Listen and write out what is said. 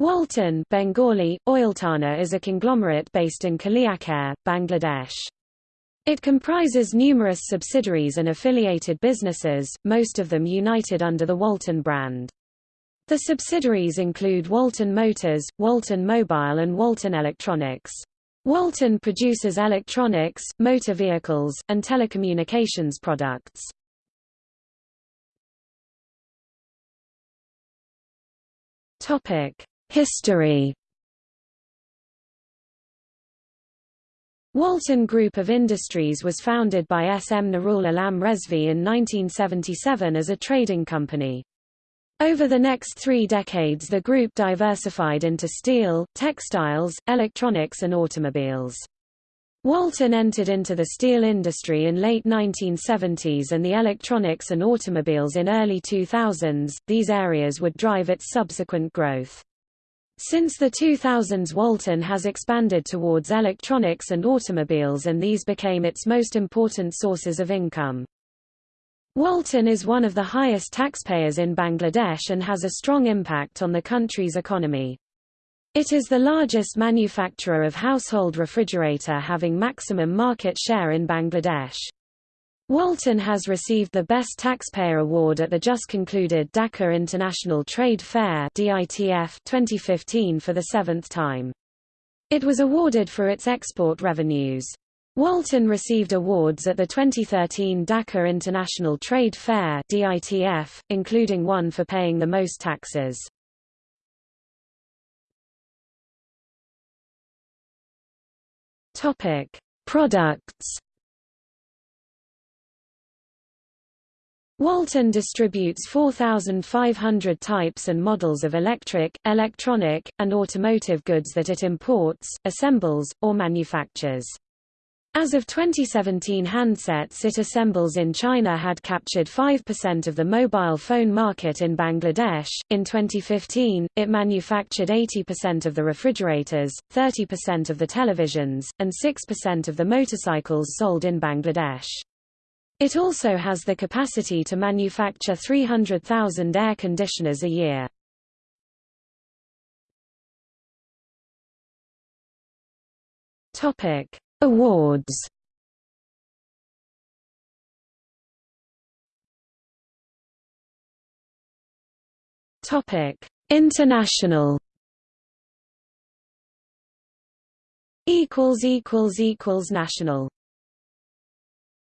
Walton Bengali, Oiltana is a conglomerate based in Kaliakair, Bangladesh. It comprises numerous subsidiaries and affiliated businesses, most of them united under the Walton brand. The subsidiaries include Walton Motors, Walton Mobile and Walton Electronics. Walton produces electronics, motor vehicles, and telecommunications products. Topic: History Walton Group of Industries was founded by S. M. Nurul Alam Rezvi in 1977 as a trading company. Over the next three decades the group diversified into steel, textiles, electronics and automobiles. Walton entered into the steel industry in late 1970s and the electronics and automobiles in early 2000s, these areas would drive its subsequent growth. Since the 2000s Walton has expanded towards electronics and automobiles and these became its most important sources of income. Walton is one of the highest taxpayers in Bangladesh and has a strong impact on the country's economy. It is the largest manufacturer of household refrigerator having maximum market share in Bangladesh. Walton has received the Best Taxpayer Award at the just concluded Dhaka International Trade Fair DITF 2015 for the seventh time. It was awarded for its export revenues. Walton received awards at the 2013 Dhaka International Trade Fair DITF, including one for paying the most taxes. Products Walton distributes 4,500 types and models of electric, electronic, and automotive goods that it imports, assembles, or manufactures. As of 2017 handsets it assembles in China had captured 5% of the mobile phone market in Bangladesh. In 2015, it manufactured 80% of the refrigerators, 30% of the televisions, and 6% of the motorcycles sold in Bangladesh. It also has the capacity to manufacture 300,000 air conditioners a year. Topic: Awards. Topic: International. Equals equals equals national.